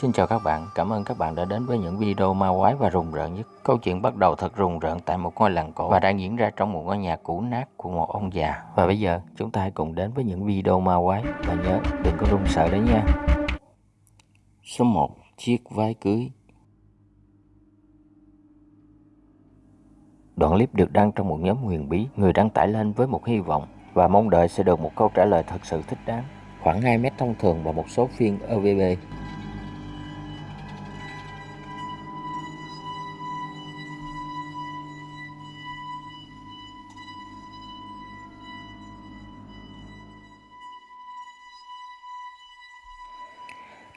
Xin chào các bạn, cảm ơn các bạn đã đến với những video ma quái và rùng rợn nhất. Câu chuyện bắt đầu thật rùng rợn tại một ngôi làng cổ và đang diễn ra trong một ngôi nhà cũ nát của một ông già. Và bây giờ chúng ta hãy cùng đến với những video ma quái và nhớ đừng có run sợ đấy nha. Số 1. Chiếc váy cưới Đoạn clip được đăng trong một nhóm huyền bí, người đăng tải lên với một hy vọng và mong đợi sẽ được một câu trả lời thật sự thích đáng. Khoảng 2 mét thông thường và một số phiên OVB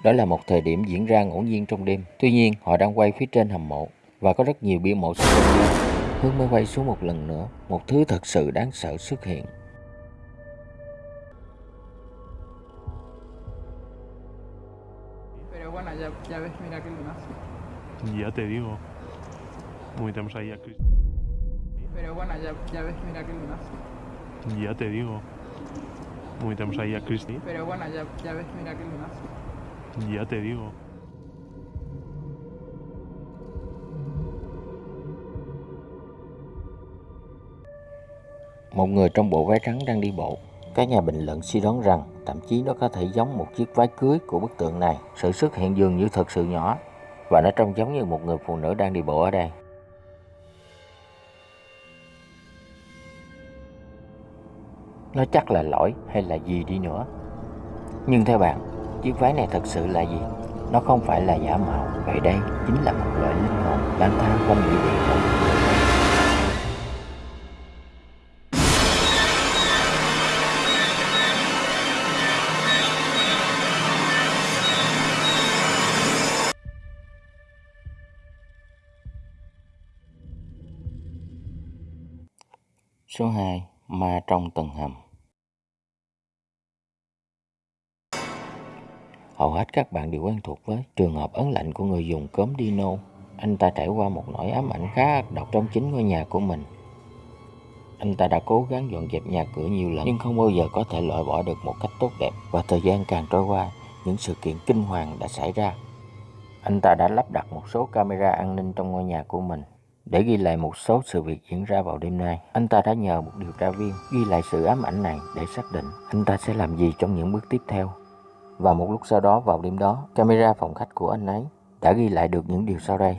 Đó là một thời điểm diễn ra ngẫu nhiên trong đêm. Tuy nhiên, họ đang quay phía trên hầm mộ và có rất nhiều bia mộ xung quanh. Hương mới quay xuống một lần nữa, một thứ thật sự đáng sợ xuất hiện. Pero bueno, ya, ya ves, mira qué lunazo. Ya te digo. Uy, tenemos ahí a Chris. Pero bueno, ya, ya ves, mira qué lunazo. Ya te digo. Uy, tenemos ahí a Christy. Pero bueno, ya, ya ves, mira qué lunazo. Ya te digo. Một người trong bộ váy trắng đang đi bộ. Các nhà bình luận suy đoán rằng thậm chí nó có thể giống một chiếc váy cưới của bức tượng này. Sự xuất hiện dường như thật sự nhỏ và nó trông giống như một người phụ nữ đang đi bộ ở đây. Nó chắc là lỗi hay là gì đi nữa. Nhưng theo bạn, chiếc váy này thật sự là gì? Nó không phải là giả mạo, vậy đây chính là một loại linh hồn lang thang quanh địa điểm. Số 2. Ma trong tầng hầm Hầu hết các bạn đều quen thuộc với trường hợp ấn lạnh của người dùng cốm Dino. Anh ta trải qua một nỗi ám ảnh khá ác độc trong chính ngôi nhà của mình. Anh ta đã cố gắng dọn dẹp nhà cửa nhiều lần nhưng không bao giờ có thể loại bỏ được một cách tốt đẹp. Và thời gian càng trôi qua, những sự kiện kinh hoàng đã xảy ra. Anh ta đã lắp đặt một số camera an ninh trong ngôi nhà của mình để ghi lại một số sự việc diễn ra vào đêm nay. Anh ta đã nhờ một điều tra viên ghi lại sự ám ảnh này để xác định anh ta sẽ làm gì trong những bước tiếp theo. Và một lúc sau đó vào đêm đó, camera phòng khách của anh ấy đã ghi lại được những điều sau đây.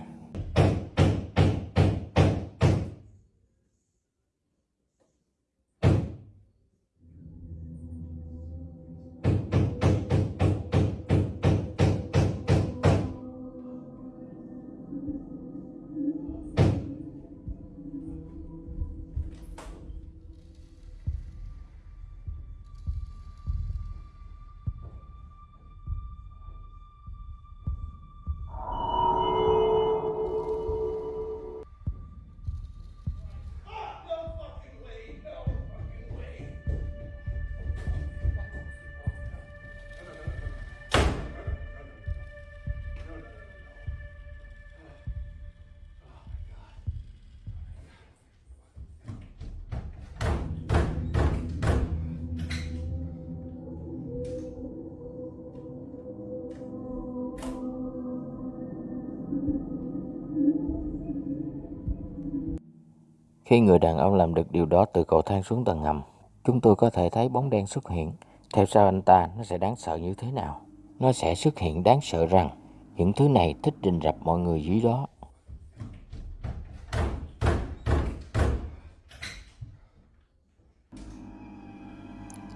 Khi người đàn ông làm được điều đó từ cầu thang xuống tầng hầm, chúng tôi có thể thấy bóng đen xuất hiện. Theo sau anh ta, nó sẽ đáng sợ như thế nào? Nó sẽ xuất hiện đáng sợ rằng những thứ này thích rình rập mọi người dưới đó.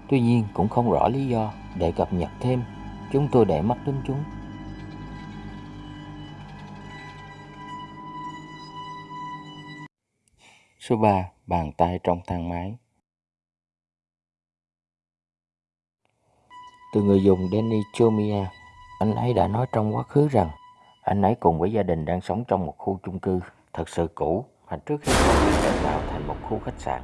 Tuy nhiên cũng không rõ lý do để cập nhật thêm, chúng tôi để mắt đến chúng. Số 3. Bàn tay trong thang máy Từ người dùng Danny Chomia, anh ấy đã nói trong quá khứ rằng anh ấy cùng với gia đình đang sống trong một khu chung cư thật sự cũ mà trước khi được cải tạo thành một khu khách sạn.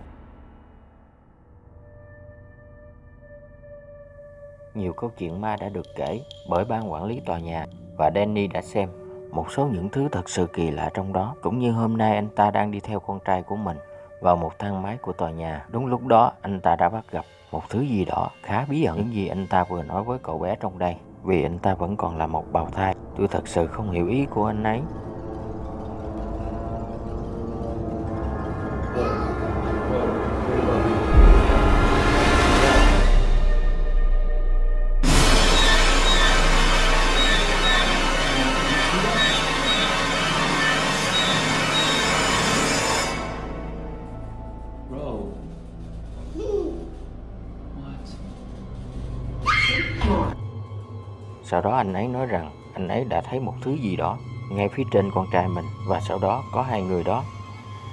Nhiều câu chuyện ma đã được kể bởi ban quản lý tòa nhà và Danny đã xem một số những thứ thật sự kỳ lạ trong đó. Cũng như hôm nay anh ta đang đi theo con trai của mình vào một thang máy của tòa nhà. Đúng lúc đó, anh ta đã bắt gặp một thứ gì đó khá bí ẩn. Những gì anh ta vừa nói với cậu bé trong đây. Vì anh ta vẫn còn là một bào thai. Tôi thật sự không hiểu ý của anh ấy. Sau đó anh ấy nói rằng anh ấy đã thấy một thứ gì đó ngay phía trên con trai mình và sau đó có hai người đó.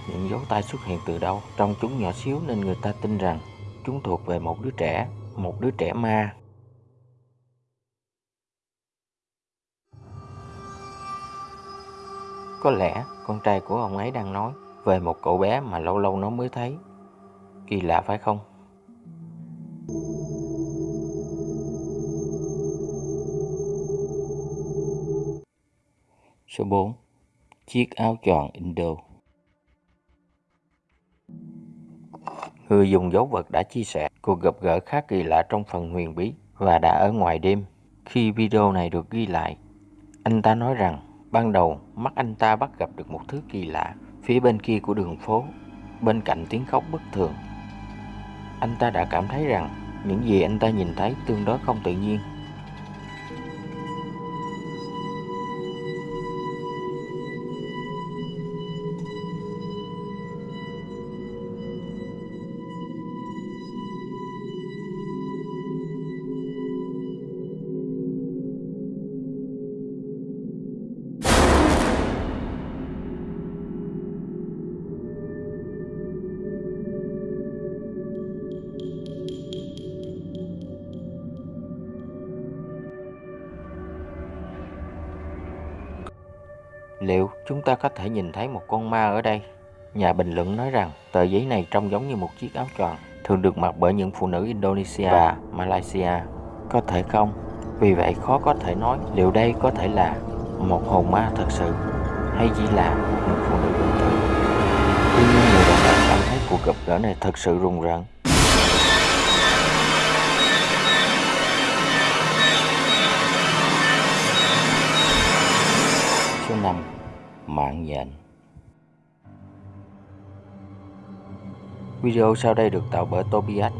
Những dấu tay xuất hiện từ đâu? trong chúng nhỏ xíu nên người ta tin rằng chúng thuộc về một đứa trẻ, một đứa trẻ ma. Có lẽ con trai của ông ấy đang nói về một cậu bé mà lâu lâu nó mới thấy. Kỳ lạ phải không? Số 4. Chiếc áo tròn Indo Người dùng dấu vật đã chia sẻ cuộc gặp gỡ khá kỳ lạ trong phần huyền bí và đã ở ngoài đêm. Khi video này được ghi lại, anh ta nói rằng ban đầu mắt anh ta bắt gặp được một thứ kỳ lạ phía bên kia của đường phố, bên cạnh tiếng khóc bất thường. Anh ta đã cảm thấy rằng những gì anh ta nhìn thấy tương đối không tự nhiên chúng ta có thể nhìn thấy một con ma ở đây? Nhà bình luận nói rằng tờ giấy này trông giống như một chiếc áo tròn, thường được mặc bởi những phụ nữ Indonesia và Malaysia. Có thể không? Vì vậy khó có thể nói liệu đây có thể là một hồn ma thật sự hay chỉ là một phụ nữ bình thường. Tuy nhiên người đàn ông cảm thấy cuộc gặp gỡ này thật sự rùng rợn. Số 5. Mạng nhện Video sau đây được tạo bởi Tobias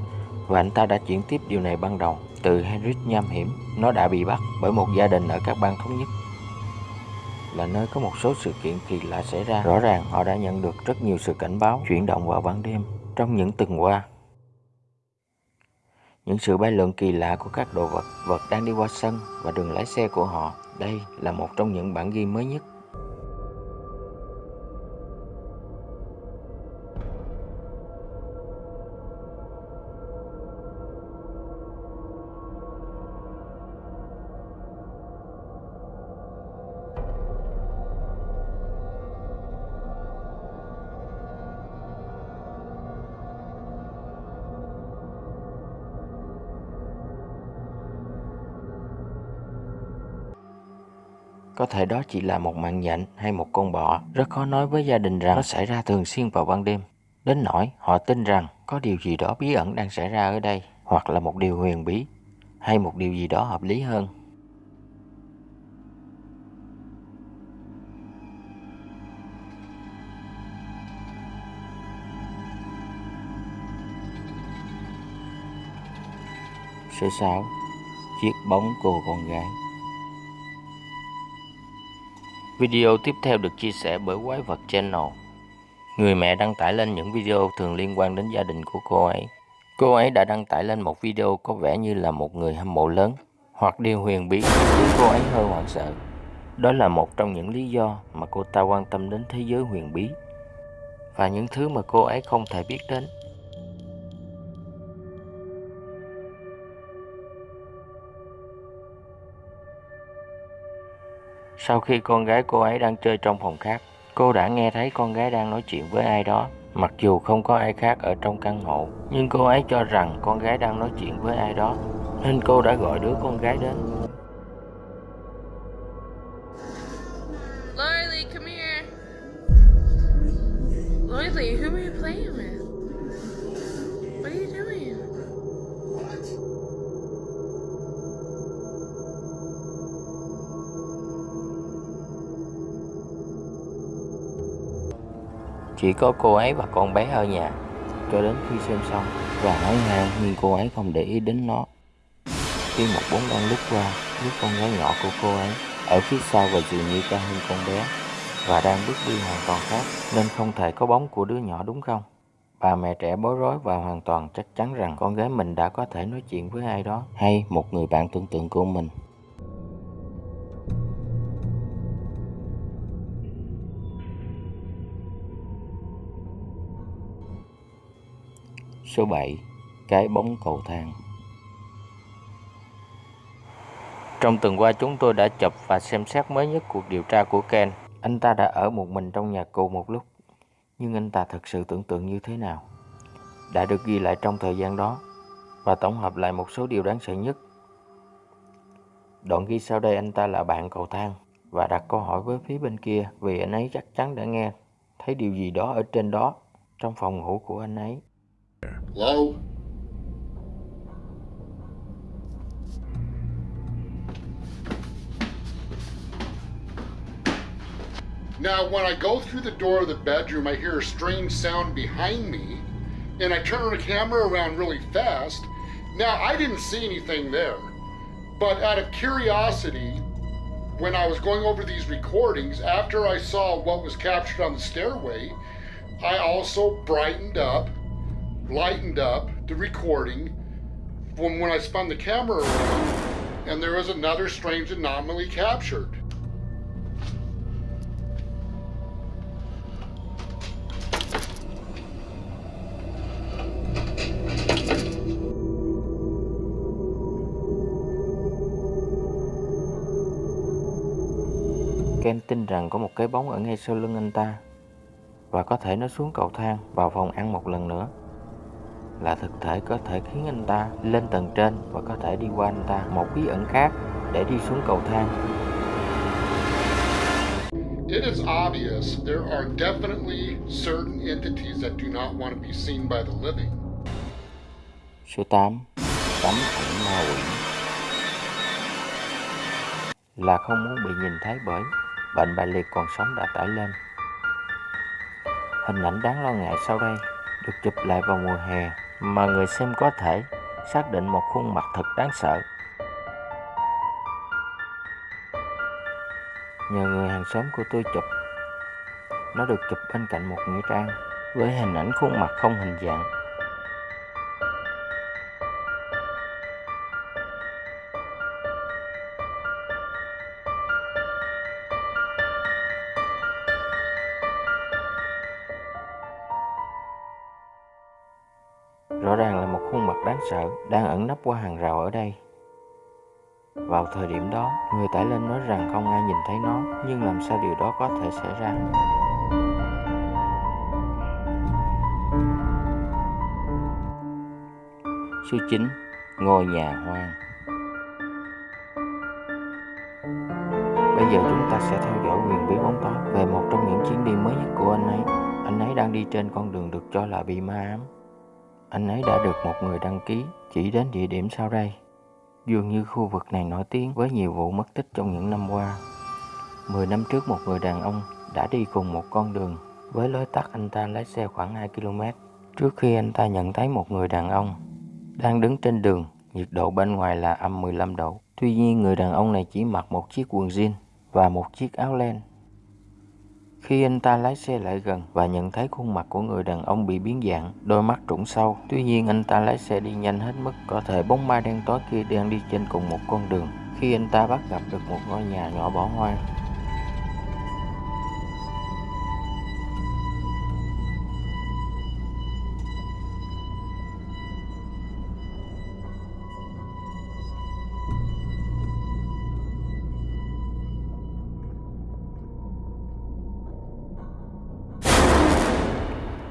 và anh ta đã chuyển tiếp điều này ban đầu từ Henrik nham hiểm. Nó đã bị bắt bởi một gia đình ở các bang thống nhất là nơi có một số sự kiện kỳ lạ xảy ra. Rõ ràng họ đã nhận được rất nhiều sự cảnh báo chuyển động vào ban đêm trong những tuần qua. Những sự bay lượn kỳ lạ của các đồ vật, vật đang đi qua sân và đường lái xe của họ. Đây là một trong những bản ghi mới nhất Có thể đó chỉ là một mạng nhện hay một con bọ. Rất khó nói với gia đình rằng nó xảy ra thường xuyên vào ban đêm. Đến nỗi họ tin rằng có điều gì đó bí ẩn đang xảy ra ở đây, hoặc là một điều huyền bí, hay một điều gì đó hợp lý hơn. Số 6. Chiếc bóng cô con gái Video tiếp theo được chia sẻ bởi Quái vật Channel. Người mẹ đăng tải lên những video thường liên quan đến gia đình của cô ấy. Cô ấy đã đăng tải lên một video có vẻ như là một người hâm mộ lớn, hoặc điều huyền bí khiến cô ấy hơi hoảng sợ. Đó là một trong những lý do mà cô ta quan tâm đến thế giới huyền bí và những thứ mà cô ấy không thể biết đến. Sau khi con gái cô ấy đang chơi trong phòng khác, cô đã nghe thấy con gái đang nói chuyện với ai đó. Mặc dù không có ai khác ở trong căn hộ, nhưng cô ấy cho rằng con gái đang nói chuyện với ai đó, nên cô đã gọi đứa con gái đến. Lily, come here. Lily, who are you playing with? Chỉ có cô ấy và con bé ở nhà cho đến khi xem xong và nói hàng nhưng cô ấy không để ý đến nó. Khi một bóng đen lướt qua, đứa con gái nhỏ của cô ấy ở phía sau và dường như cao hơn con bé và đang bước đi hoàn toàn khác nên không thể có bóng của đứa nhỏ đúng không? Bà mẹ trẻ bối rối và hoàn toàn chắc chắn rằng con gái mình đã có thể nói chuyện với ai đó hay một người bạn tưởng tượng của mình. Số 7. Cái bóng cầu thang Trong tuần qua, chúng tôi đã chụp và xem xét mới nhất cuộc điều tra của Ken. Anh ta đã ở một mình trong nhà cụ một lúc. Nhưng anh ta thật sự tưởng tượng như thế nào? Đã được ghi lại trong thời gian đó và tổng hợp lại một số điều đáng sợ nhất. Đoạn ghi sau đây anh ta là bạn cầu thang và đặt câu hỏi với phía bên kia vì anh ấy chắc chắn đã nghe thấy điều gì đó ở trên đó trong phòng ngủ của anh ấy. Hello? Now, when I go through the door of the bedroom, I hear a strange sound behind me, and I turn the camera around really fast. Now, I didn't see anything there, but out of curiosity, when I was going over these recordings, after I saw what was captured on the stairway, I also brightened up, lightened up the recording from when I spun the camera around, and there was another strange anomaly captured. Ken tin rằng có một cái bóng ở ngay sau lưng anh ta và có thể nó xuống cầu thang vào phòng ăn một lần nữa là thực thể có thể khiến anh ta lên tầng trên và có thể đi qua anh ta một bí ẩn khác để đi xuống cầu thang. It is obvious there are definitely certain entities that do not want to be seen by the living. Số 8 Tấm ảnh ma quỷ. Là không muốn bị nhìn thấy bởi bệnh bại liệt còn sống đã tải lên. Hình ảnh đáng lo ngại sau đây được chụp lại vào mùa hè mà người xem có thể xác định một khuôn mặt thật đáng sợ. Nhờ người hàng xóm của tôi chụp, nó được chụp bên cạnh một nghĩa trang với hình ảnh khuôn mặt không hình dạng. Sợ đang ẩn nấp qua hàng rào ở đây. Vào thời điểm đó, người tải lên nói rằng không ai nhìn thấy nó, nhưng làm sao điều đó có thể xảy ra? Số 9. Ngôi nhà hoang Bây giờ chúng ta sẽ theo dõi quyền bí bóng tối về một trong những chuyến đi mới nhất của anh ấy. Anh ấy đang đi trên con đường được cho là bị ma ám. Anh ấy đã được một người đăng ký chỉ đến địa điểm sau đây. Dường như khu vực này nổi tiếng với nhiều vụ mất tích trong những năm qua. Mười năm trước một người đàn ông đã đi cùng một con đường với lối tắt anh ta lái xe khoảng 2 km trước khi anh ta nhận thấy một người đàn ông đang đứng trên đường, nhiệt độ bên ngoài là âm 15 độ. Tuy nhiên người đàn ông này chỉ mặc một chiếc quần jean và một chiếc áo len. Khi anh ta lái xe lại gần và nhận thấy khuôn mặt của người đàn ông bị biến dạng, đôi mắt trũng sâu. Tuy nhiên anh ta lái xe đi nhanh hết mức có thể bóng ma đen tối kia đang đi trên cùng một con đường. Khi anh ta bắt gặp được một ngôi nhà nhỏ bỏ hoang.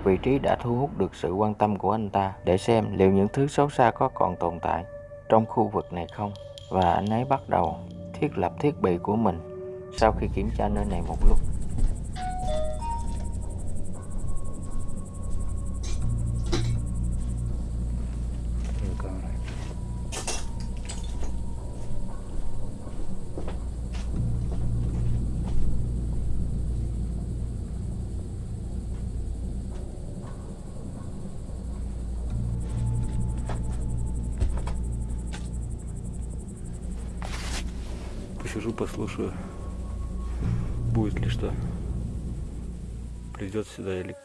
Vị trí đã thu hút được sự quan tâm của anh ta để xem liệu những thứ xấu xa có còn tồn tại trong khu vực này không. Và anh ấy bắt đầu thiết lập thiết bị của mình sau khi kiểm tra nơi này một lúc. Посижу, послушаю, будет ли что. Придет сюда или...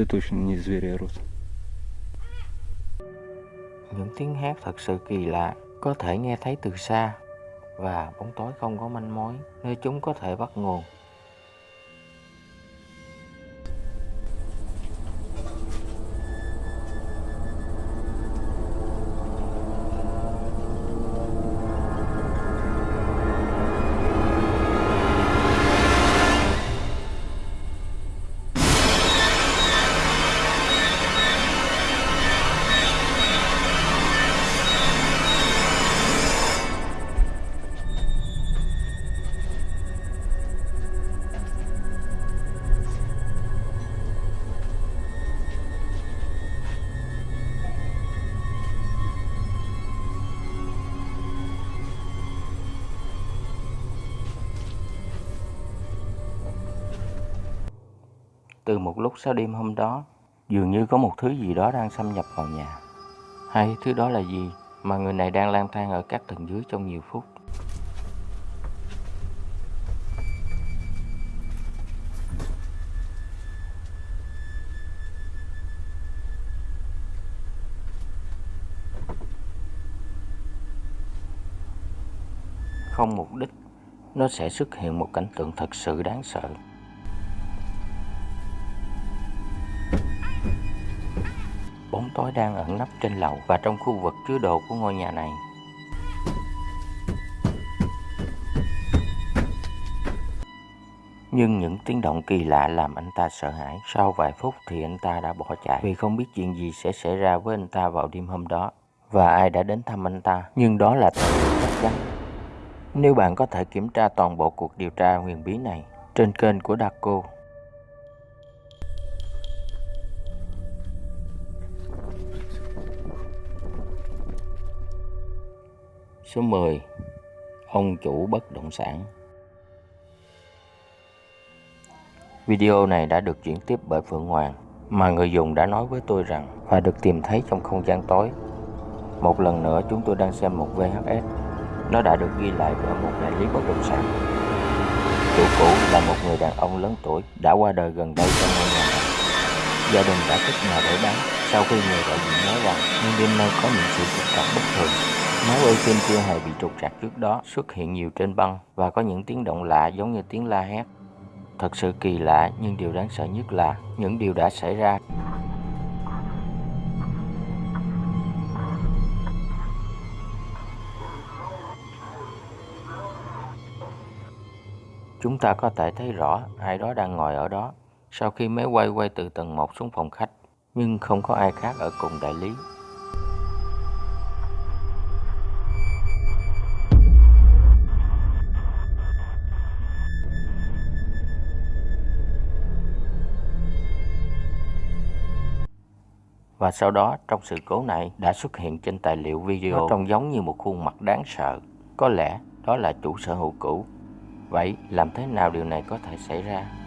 Это точно не звери орут. Những tiếng hát thật sự kỳ lạ, có thể nghe thấy từ xa và bóng tối không có manh mối nơi chúng có thể bắt nguồn. Từ một lúc sau đêm hôm đó, dường như có một thứ gì đó đang xâm nhập vào nhà. Hay thứ đó là gì mà người này đang lang thang ở các tầng dưới trong nhiều phút. Không mục đích, nó sẽ xuất hiện một cảnh tượng thật sự đáng sợ. Bóng tối đang ẩn nấp trên lầu và trong khu vực chứa đồ của ngôi nhà này. Nhưng những tiếng động kỳ lạ làm anh ta sợ hãi. Sau vài phút thì anh ta đã bỏ chạy vì không biết chuyện gì sẽ xảy ra với anh ta vào đêm hôm đó và ai đã đến thăm anh ta. Nhưng đó là tài liệu chắc chắn. Nếu bạn có thể kiểm tra toàn bộ cuộc điều tra huyền bí này trên kênh của Daco Số 10 Ông chủ bất động sản Video này đã được chuyển tiếp bởi Phượng Hoàng, mà người dùng đã nói với tôi rằng và được tìm thấy trong không gian tối. Một lần nữa, chúng tôi đang xem một VHS. Nó đã được ghi lại bởi một đại lý bất động sản. Chủ cũ là một người đàn ông lớn tuổi đã qua đời gần đây trong ngôi nhà. Gia đình đã cất nhà để bán sau khi người đại diện nói rằng, nhưng đêm nay có những sự trục trặc bất thường Máu ở phim chưa hề bị trục trặc trước đó, xuất hiện nhiều trên băng và có những tiếng động lạ giống như tiếng la hét. Thật sự kỳ lạ, nhưng điều đáng sợ nhất là những điều đã xảy ra. Chúng ta có thể thấy rõ, ai đó đang ngồi ở đó sau khi máy quay quay từ tầng 1 xuống phòng khách, nhưng không có ai khác ở cùng đại lý. Và sau đó trong sự cố này đã xuất hiện trên tài liệu video Nó trông giống như một khuôn mặt đáng sợ. Có lẽ đó là chủ sở hữu cũ. Vậy làm thế nào điều này có thể xảy ra?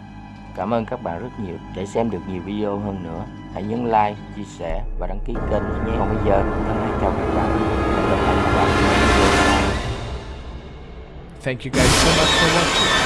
Cảm ơn các bạn rất nhiều. Để xem được nhiều video hơn nữa, hãy nhấn like, chia sẻ và đăng ký kênh nhé. Còn bây giờ, thân ái chào các bạn. Hẹn gặp lại các bạn. Thank you guys so much for watching.